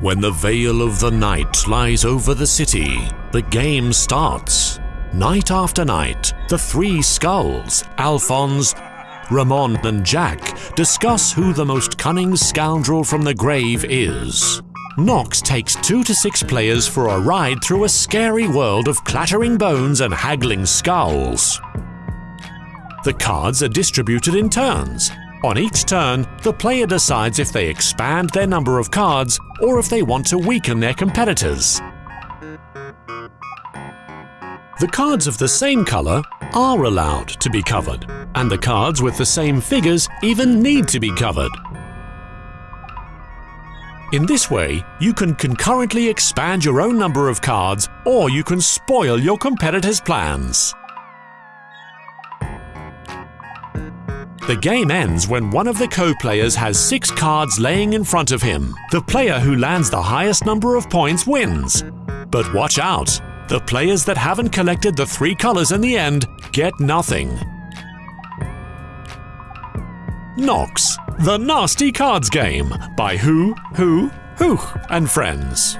When the veil of the night lies over the city, the game starts. Night after night, the three skulls, Alphonse, Ramon, and Jack, discuss who the most cunning scoundrel from the grave is. Nox takes two to six players for a ride through a scary world of clattering bones and haggling skulls. The cards are distributed in turns, on each turn, the player decides if they expand their number of cards or if they want to weaken their competitors. The cards of the same colour are allowed to be covered, and the cards with the same figures even need to be covered. In this way, you can concurrently expand your own number of cards or you can spoil your competitor's plans. The game ends when one of the co-players has six cards laying in front of him. The player who lands the highest number of points wins. But watch out! The players that haven't collected the three colors in the end get nothing. Nox, the Nasty Cards Game by Who, Who, Who and Friends.